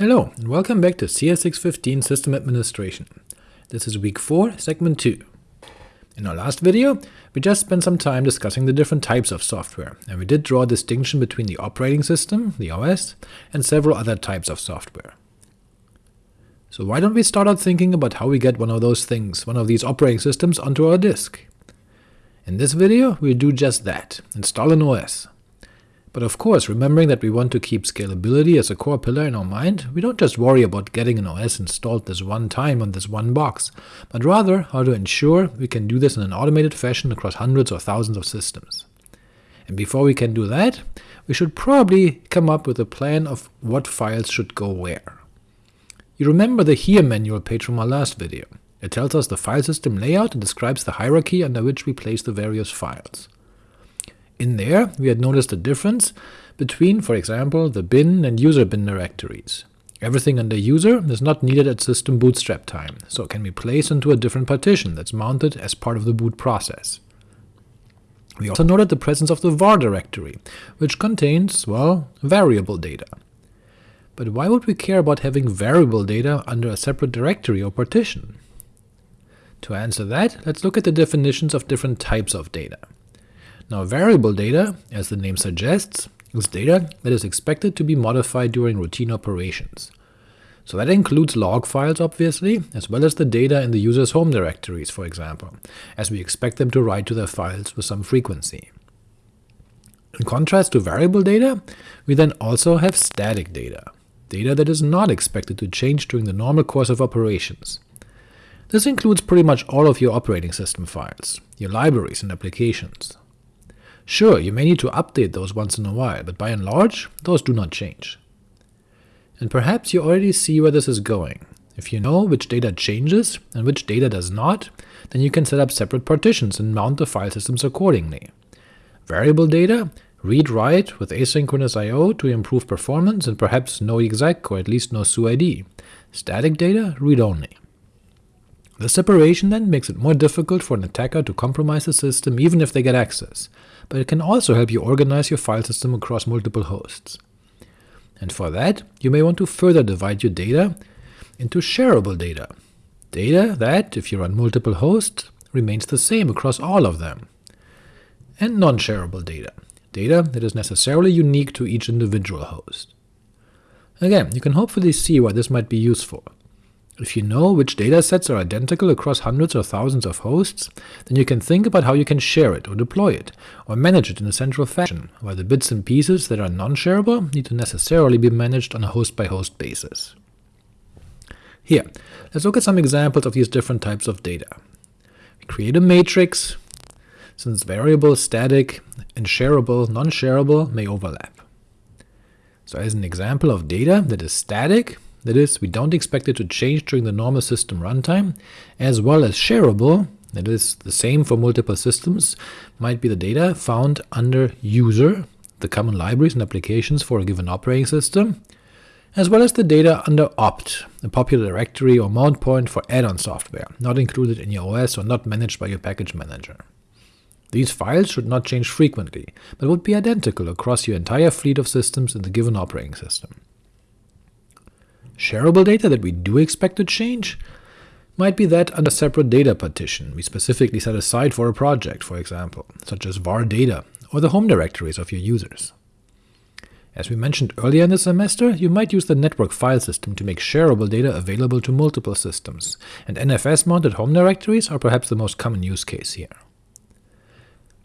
Hello, and welcome back to CS615 System Administration. This is week 4, segment 2. In our last video, we just spent some time discussing the different types of software, and we did draw a distinction between the operating system, the OS, and several other types of software. So why don't we start out thinking about how we get one of those things, one of these operating systems, onto our disk? In this video, we'll do just that, install an OS. But of course, remembering that we want to keep scalability as a core pillar in our mind, we don't just worry about getting an OS installed this one time on this one box, but rather how to ensure we can do this in an automated fashion across hundreds or thousands of systems. And before we can do that, we should probably come up with a plan of what files should go where. You remember the hier manual page from our last video. It tells us the file system layout and describes the hierarchy under which we place the various files. In there, we had noticed a difference between, for example, the bin and user bin directories. Everything under user is not needed at system bootstrap time, so it can be placed into a different partition that's mounted as part of the boot process. We also noted the presence of the var directory, which contains, well, variable data. But why would we care about having variable data under a separate directory or partition? To answer that, let's look at the definitions of different types of data. Now variable data, as the name suggests, is data that is expected to be modified during routine operations. So that includes log files, obviously, as well as the data in the user's home directories, for example, as we expect them to write to their files with some frequency. In contrast to variable data, we then also have static data, data that is not expected to change during the normal course of operations. This includes pretty much all of your operating system files, your libraries and applications. Sure, you may need to update those once in a while, but by and large, those do not change. And perhaps you already see where this is going. If you know which data changes and which data does not, then you can set up separate partitions and mount the file systems accordingly. Variable data, read-write with asynchronous I.O. to improve performance and perhaps no exec or at least no SUID. Static data, read-only. The separation then makes it more difficult for an attacker to compromise the system even if they get access, but it can also help you organize your file system across multiple hosts. And for that, you may want to further divide your data into shareable data, data that, if you run multiple hosts, remains the same across all of them, and non-shareable data, data that is necessarily unique to each individual host. Again, you can hopefully see why this might be useful. If you know which datasets are identical across hundreds or thousands of hosts, then you can think about how you can share it or deploy it, or manage it in a central fashion, while the bits and pieces that are non-shareable need to necessarily be managed on a host-by-host -host basis. Here, let's look at some examples of these different types of data. We create a matrix, since variable, static, and shareable, non-shareable may overlap. So as an example of data that is static, that is, we don't expect it to change during the normal system runtime, as well as shareable, that is, the same for multiple systems, might be the data found under user, the common libraries and applications for a given operating system, as well as the data under opt, a popular directory or mount point for add-on software, not included in your OS or not managed by your package manager. These files should not change frequently, but would be identical across your entire fleet of systems in the given operating system. Shareable data that we do expect to change might be that under separate data partition we specifically set aside for a project, for example, such as var data, or the home directories of your users. As we mentioned earlier in the semester, you might use the network file system to make shareable data available to multiple systems, and NFS-mounted home directories are perhaps the most common use case here.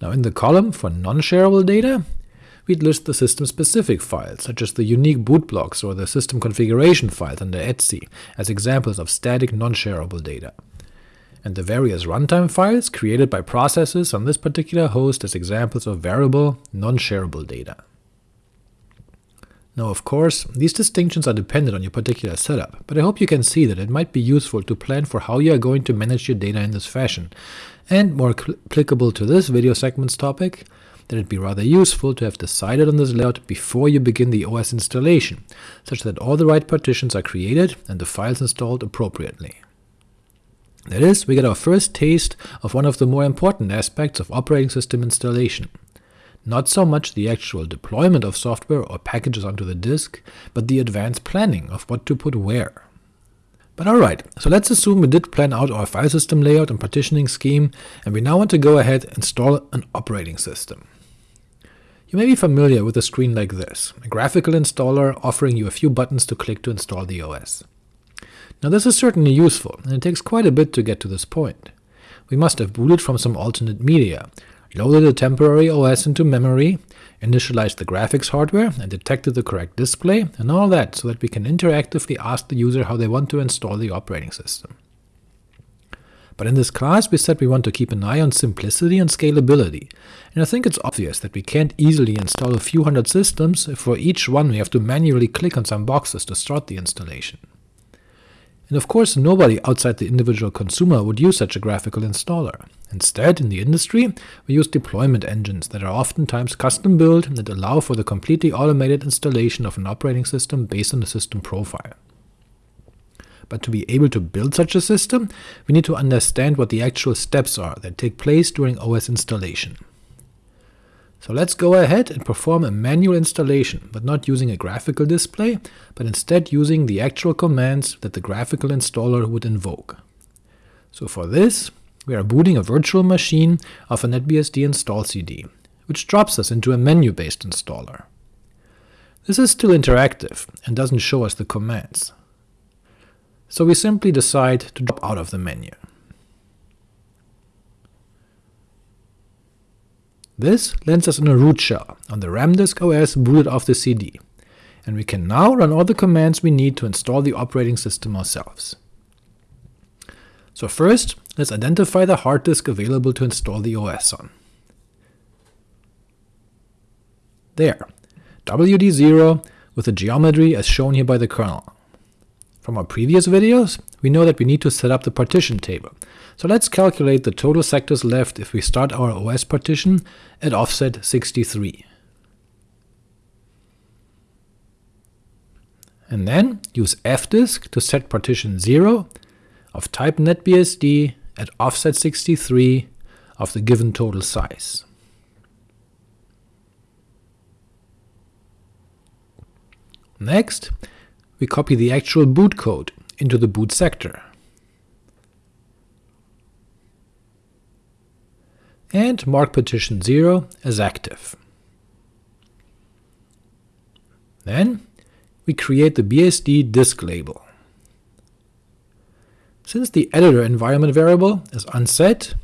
Now in the column for non-shareable data, we'd list the system-specific files, such as the unique boot blocks or the system configuration files under etc, as examples of static non-shareable data, and the various runtime files created by processes on this particular host as examples of variable, non-shareable data. Now of course, these distinctions are dependent on your particular setup, but I hope you can see that it might be useful to plan for how you are going to manage your data in this fashion, and more applicable to this video segment's topic, that it'd be rather useful to have decided on this layout before you begin the OS installation, such that all the right partitions are created and the files installed appropriately. That is, we get our first taste of one of the more important aspects of operating system installation. not so much the actual deployment of software or packages onto the disk, but the advanced planning of what to put where. But alright, so let's assume we did plan out our file system layout and partitioning scheme, and we now want to go ahead and install an operating system. You may be familiar with a screen like this, a graphical installer offering you a few buttons to click to install the OS. Now this is certainly useful, and it takes quite a bit to get to this point. We must have booted from some alternate media, loaded a temporary OS into memory, initialized the graphics hardware, and detected the correct display, and all that so that we can interactively ask the user how they want to install the operating system. But in this class we said we want to keep an eye on simplicity and scalability, and I think it's obvious that we can't easily install a few hundred systems if for each one we have to manually click on some boxes to start the installation. And of course nobody outside the individual consumer would use such a graphical installer. Instead, in the industry, we use deployment engines that are oftentimes custom-built and that allow for the completely automated installation of an operating system based on the system profile. But to be able to build such a system, we need to understand what the actual steps are that take place during OS installation. So let's go ahead and perform a manual installation, but not using a graphical display, but instead using the actual commands that the graphical installer would invoke. So for this, we are booting a virtual machine of a NetBSD install CD, which drops us into a menu-based installer. This is still interactive, and doesn't show us the commands. So we simply decide to drop out of the menu. This lands us in a root shell on the Ramdisk OS booted off the CD, and we can now run all the commands we need to install the operating system ourselves. So first, let's identify the hard disk available to install the OS on. There, WD0 with the geometry as shown here by the kernel. From our previous videos, we know that we need to set up the partition table, so let's calculate the total sectors left if we start our OS partition at offset 63. And then use fdisk to set partition 0 of type netbsd at offset 63 of the given total size. Next, we copy the actual boot code into the boot sector. and mark partition 0 as active. Then we create the BSD disk label. Since the editor environment variable is unset,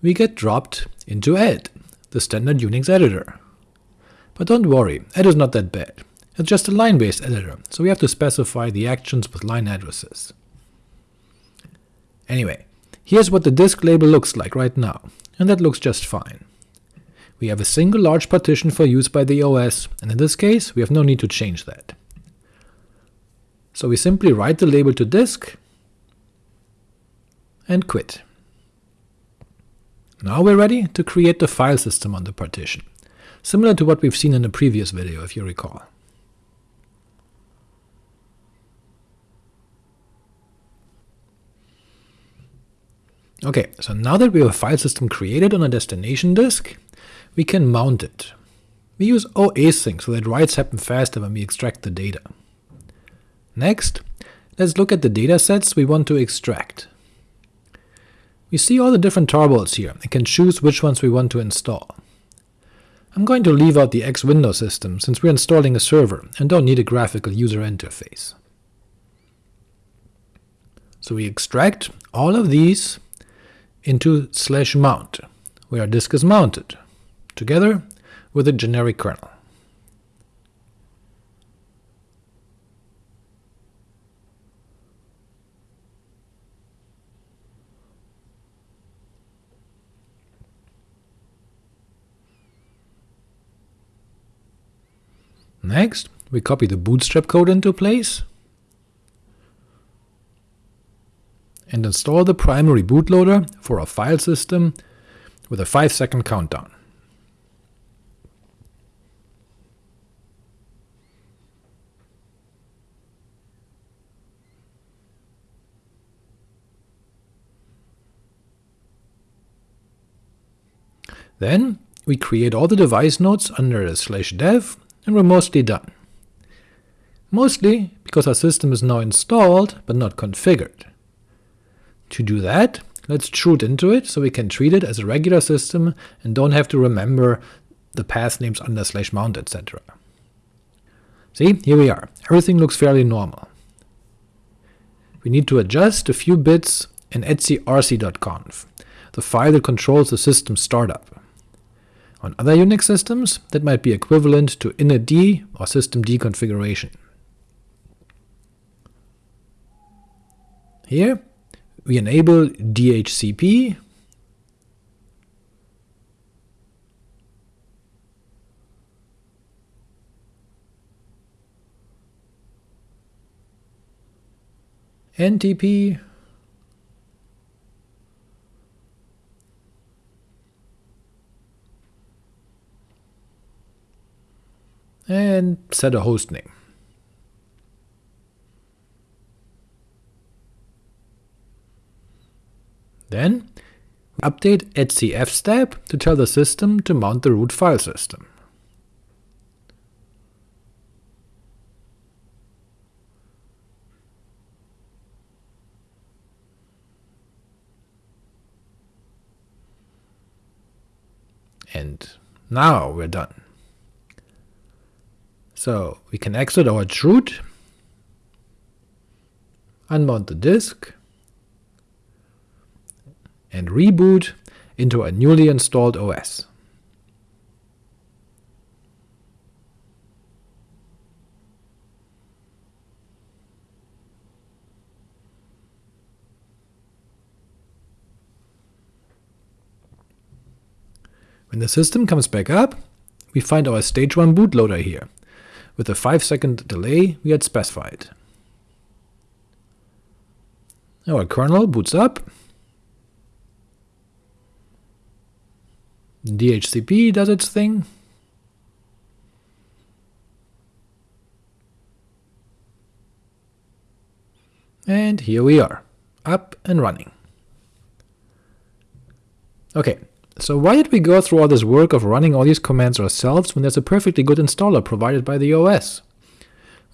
we get dropped into ed, the standard Unix editor. But don't worry, ed is not that bad. It's just a line-based editor, so we have to specify the actions with line addresses. Anyway, here's what the disk label looks like right now and that looks just fine. We have a single large partition for use by the OS, and in this case we have no need to change that. So we simply write the label to disk and quit. Now we're ready to create the file system on the partition, similar to what we've seen in the previous video if you recall. Ok, so now that we have a file system created on a destination disk, we can mount it. We use OAsync so that writes happen faster when we extract the data. Next, let's look at the datasets we want to extract. We see all the different tarballs here and can choose which ones we want to install. I'm going to leave out the X Window system since we're installing a server and don't need a graphical user interface. So we extract all of these into slash mount, where disk is mounted, together with a generic kernel. Next, we copy the bootstrap code into place, and install the primary bootloader for a file system with a 5 second countdown. Then we create all the device nodes under a slash dev, and we're mostly done. Mostly because our system is now installed, but not configured. To do that, let's chroot into it so we can treat it as a regular system and don't have to remember the path names under slash mount, etc. See, here we are. Everything looks fairly normal. We need to adjust a few bits in etcrc.conf, the file that controls the system startup. On other Unix systems, that might be equivalent to initd or systemd configuration. Here, we enable DHCP NTP and set a host name. Then update etcfstab to tell the system to mount the root file system. And now we're done. So we can exit our chroot, unmount the disk, and reboot into a newly installed OS. When the system comes back up, we find our stage 1 bootloader here, with the 5 second delay we had specified. Our kernel boots up, DHCP does its thing, and here we are, up and running. Okay, so why did we go through all this work of running all these commands ourselves when there's a perfectly good installer provided by the OS?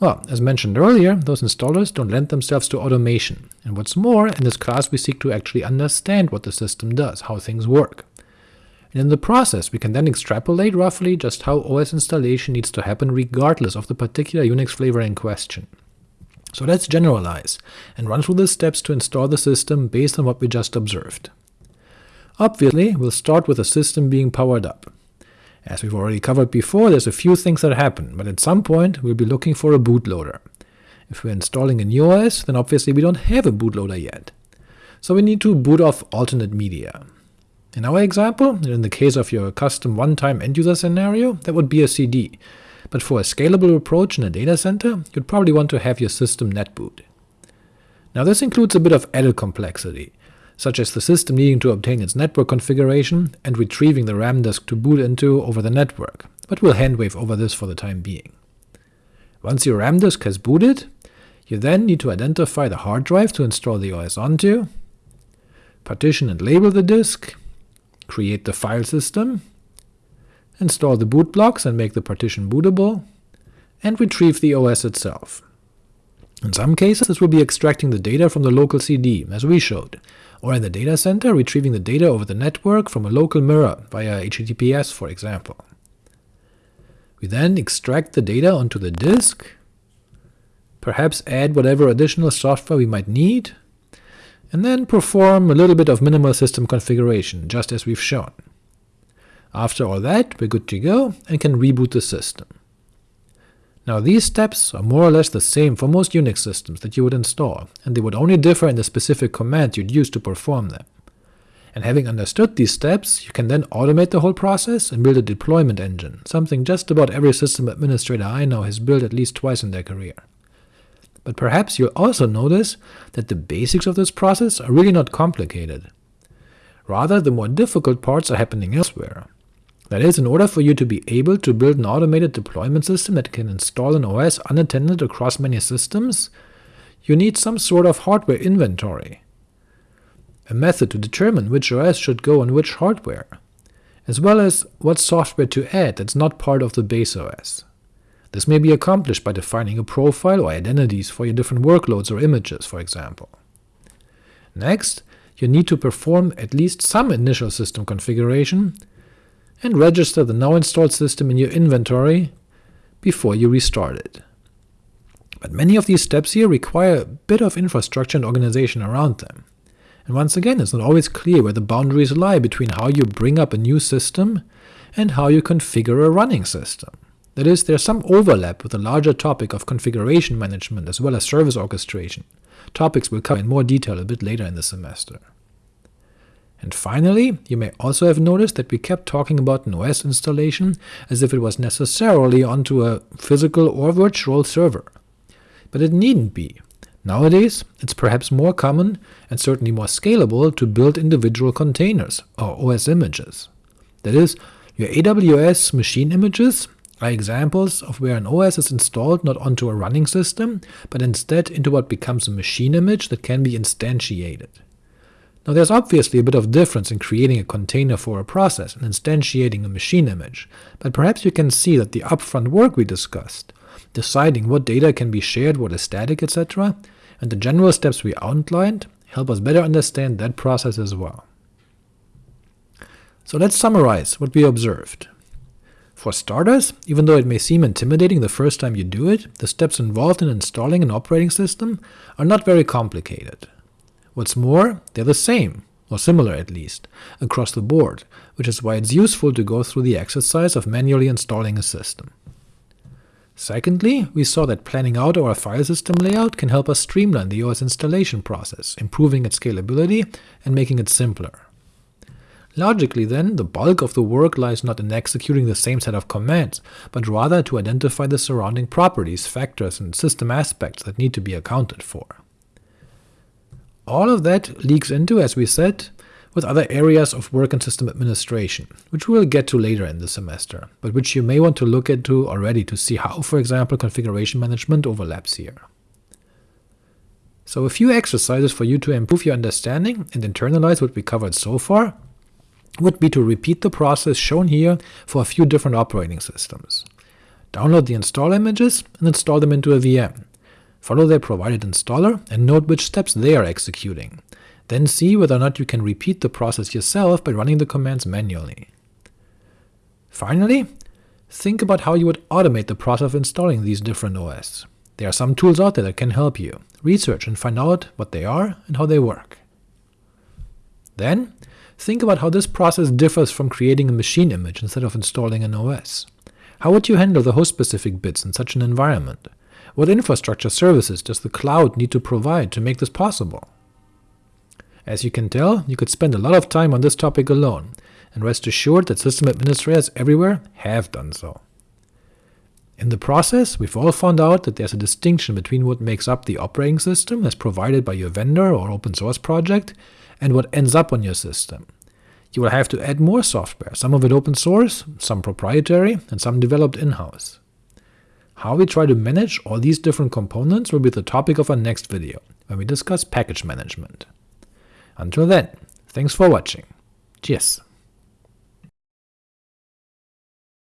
Well, as mentioned earlier, those installers don't lend themselves to automation, and what's more, in this class we seek to actually understand what the system does, how things work. And in the process we can then extrapolate roughly just how OS installation needs to happen regardless of the particular Unix flavor in question. So let's generalize, and run through the steps to install the system based on what we just observed. Obviously, we'll start with the system being powered up. As we've already covered before, there's a few things that happen, but at some point we'll be looking for a bootloader. If we're installing a new OS, then obviously we don't have a bootloader yet. So we need to boot off alternate media. In our example, in the case of your custom one-time end-user scenario, that would be a CD, but for a scalable approach in a data center, you'd probably want to have your system netboot. Now this includes a bit of added complexity, such as the system needing to obtain its network configuration and retrieving the RAM disk to boot into over the network, but we'll handwave over this for the time being. Once your RAM disk has booted, you then need to identify the hard drive to install the OS onto, partition and label the disk, create the file system, install the boot blocks and make the partition bootable, and retrieve the OS itself. In some cases this will be extracting the data from the local CD, as we showed, or in the data center retrieving the data over the network from a local mirror via HTTPS for example. We then extract the data onto the disk, perhaps add whatever additional software we might need, and then perform a little bit of minimal system configuration, just as we've shown. After all that, we're good to go and can reboot the system. Now these steps are more or less the same for most Unix systems that you would install, and they would only differ in the specific commands you'd use to perform them. And having understood these steps, you can then automate the whole process and build a deployment engine, something just about every system administrator I know has built at least twice in their career. But perhaps you'll also notice that the basics of this process are really not complicated. Rather, the more difficult parts are happening elsewhere. That is, in order for you to be able to build an automated deployment system that can install an OS unattended across many systems, you need some sort of hardware inventory, a method to determine which OS should go on which hardware, as well as what software to add that's not part of the base OS. This may be accomplished by defining a profile or identities for your different workloads or images, for example. Next, you need to perform at least some initial system configuration, and register the now installed system in your inventory before you restart it. But many of these steps here require a bit of infrastructure and organization around them. And once again, it's not always clear where the boundaries lie between how you bring up a new system and how you configure a running system. That is, there's some overlap with the larger topic of configuration management as well as service orchestration, topics we'll cover in more detail a bit later in the semester. And finally, you may also have noticed that we kept talking about an OS installation as if it was necessarily onto a physical or virtual server. But it needn't be. Nowadays, it's perhaps more common, and certainly more scalable, to build individual containers, or OS images. That is, your AWS machine images are examples of where an OS is installed not onto a running system, but instead into what becomes a machine image that can be instantiated. Now there's obviously a bit of difference in creating a container for a process and instantiating a machine image, but perhaps you can see that the upfront work we discussed, deciding what data can be shared, what is static, etc., and the general steps we outlined help us better understand that process as well. So let's summarize what we observed. For starters, even though it may seem intimidating the first time you do it, the steps involved in installing an operating system are not very complicated. What's more, they're the same, or similar at least, across the board, which is why it's useful to go through the exercise of manually installing a system. Secondly, we saw that planning out our file system layout can help us streamline the OS installation process, improving its scalability and making it simpler. Logically then, the bulk of the work lies not in executing the same set of commands, but rather to identify the surrounding properties, factors, and system aspects that need to be accounted for. All of that leaks into, as we said, with other areas of work and system administration, which we'll get to later in the semester, but which you may want to look into already to see how, for example, configuration management overlaps here. So a few exercises for you to improve your understanding and internalize what we covered so far would be to repeat the process shown here for a few different operating systems. Download the install images and install them into a VM. Follow their provided installer and note which steps they are executing. Then see whether or not you can repeat the process yourself by running the commands manually. Finally, think about how you would automate the process of installing these different OS. There are some tools out there that can help you. Research and find out what they are and how they work. Then, Think about how this process differs from creating a machine image instead of installing an OS. How would you handle the host-specific bits in such an environment? What infrastructure services does the cloud need to provide to make this possible? As you can tell, you could spend a lot of time on this topic alone, and rest assured that system administrators everywhere have done so. In the process, we've all found out that there's a distinction between what makes up the operating system as provided by your vendor or open source project and what ends up on your system. You will have to add more software, some of it open source, some proprietary, and some developed in-house. How we try to manage all these different components will be the topic of our next video, when we discuss package management. Until then, thanks for watching. Cheers!